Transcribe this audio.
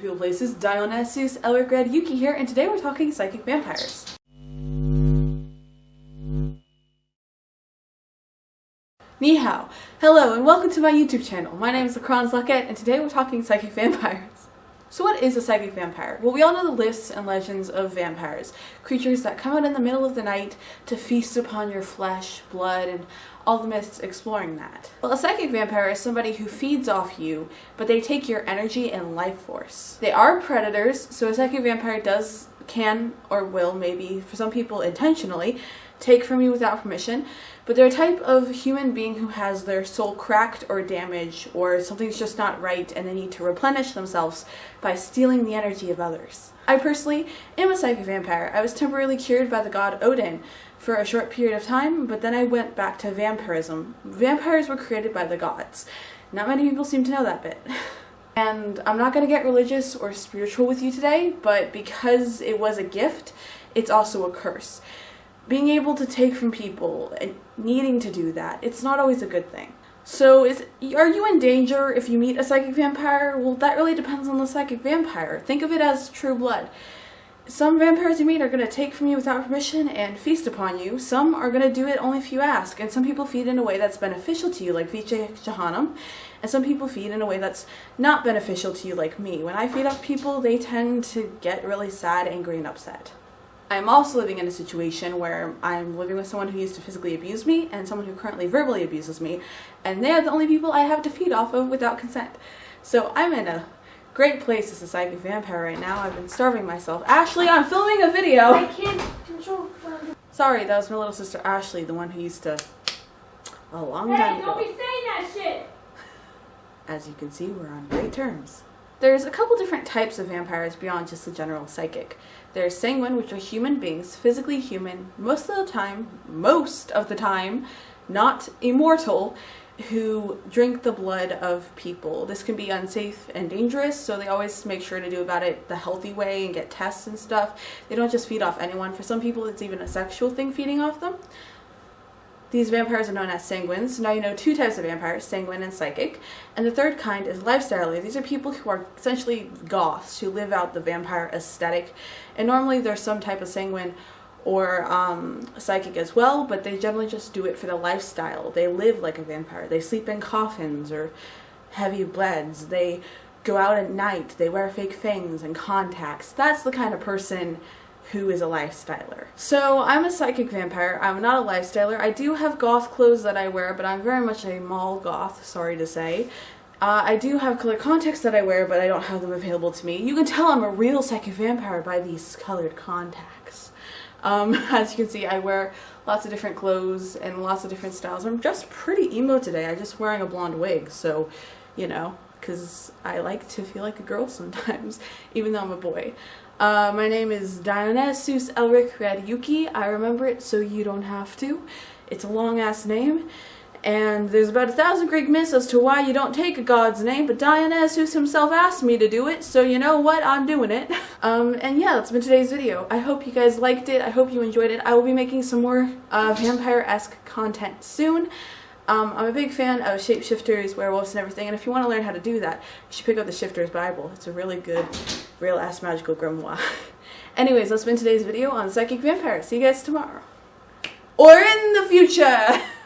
People Places, Dionysus, Elric Red, Yuki here, and today we're talking psychic vampires. Ni hao. Hello and welcome to my YouTube channel. My name is Lacrons Luckett and today we're talking psychic vampires. So what is a psychic vampire? Well, we all know the lists and legends of vampires. Creatures that come out in the middle of the night to feast upon your flesh, blood, and all the myths exploring that. Well, a psychic vampire is somebody who feeds off you, but they take your energy and life force. They are predators, so a psychic vampire does, can, or will, maybe, for some people intentionally, take from you without permission, but they're a type of human being who has their soul cracked or damaged, or something's just not right and they need to replenish themselves by stealing the energy of others. I personally am a psychic vampire. I was temporarily cured by the god Odin for a short period of time, but then I went back to vampirism. Vampires were created by the gods. Not many people seem to know that bit. And I'm not going to get religious or spiritual with you today, but because it was a gift, it's also a curse being able to take from people and needing to do that, it's not always a good thing. So is are you in danger if you meet a psychic vampire? Well, that really depends on the psychic vampire. Think of it as true blood. Some vampires you meet are going to take from you without permission and feast upon you. Some are going to do it only if you ask. And some people feed in a way that's beneficial to you, like Viche Jehanum. And some people feed in a way that's not beneficial to you, like me. When I feed off people, they tend to get really sad, angry, and upset. I'm also living in a situation where I'm living with someone who used to physically abuse me and someone who currently verbally abuses me, and they are the only people I have to feed off of without consent. So I'm in a great place as a psychic vampire right now. I've been starving myself. Ashley, I'm filming a video! I can't control Sorry, that was my little sister Ashley, the one who used to... A long hey, time ago. don't be saying that shit! As you can see, we're on great terms. There's a couple different types of vampires beyond just the general psychic. There's sanguine, which are human beings, physically human, most of the time, most of the time, not immortal, who drink the blood of people. This can be unsafe and dangerous, so they always make sure to do about it the healthy way and get tests and stuff. They don't just feed off anyone. For some people, it's even a sexual thing feeding off them. These vampires are known as sanguines. Now you know two types of vampires, sanguine and psychic. And the third kind is lifestyle. These are people who are essentially goths, who live out the vampire aesthetic. And normally there's some type of sanguine or um, psychic as well, but they generally just do it for the lifestyle. They live like a vampire. They sleep in coffins or heavy beds. They go out at night. They wear fake fangs and contacts. That's the kind of person who is a lifestyler. So I'm a psychic vampire. I'm not a lifestyler. I do have goth clothes that I wear, but I'm very much a mall goth, sorry to say. Uh, I do have colored contacts that I wear, but I don't have them available to me. You can tell I'm a real psychic vampire by these colored contacts. Um, as you can see, I wear lots of different clothes and lots of different styles. I'm just pretty emo today. I'm just wearing a blonde wig, so, you know, because I like to feel like a girl sometimes, even though I'm a boy. Uh, my name is Diana Dionysus Elric Radyuki. I remember it so you don't have to. It's a long ass name. And there's about a thousand Greek myths as to why you don't take a god's name, but Dionysus himself asked me to do it, so you know what, I'm doing it. um, and yeah, that's been today's video. I hope you guys liked it, I hope you enjoyed it. I will be making some more uh, vampire-esque content soon. Um, I'm a big fan of shapeshifters, werewolves, and everything, and if you want to learn how to do that, you should pick up the Shifter's Bible. It's a really good, real-ass magical grimoire. Anyways, that's been today's video on Psychic Vampire. See you guys tomorrow. Or in the future!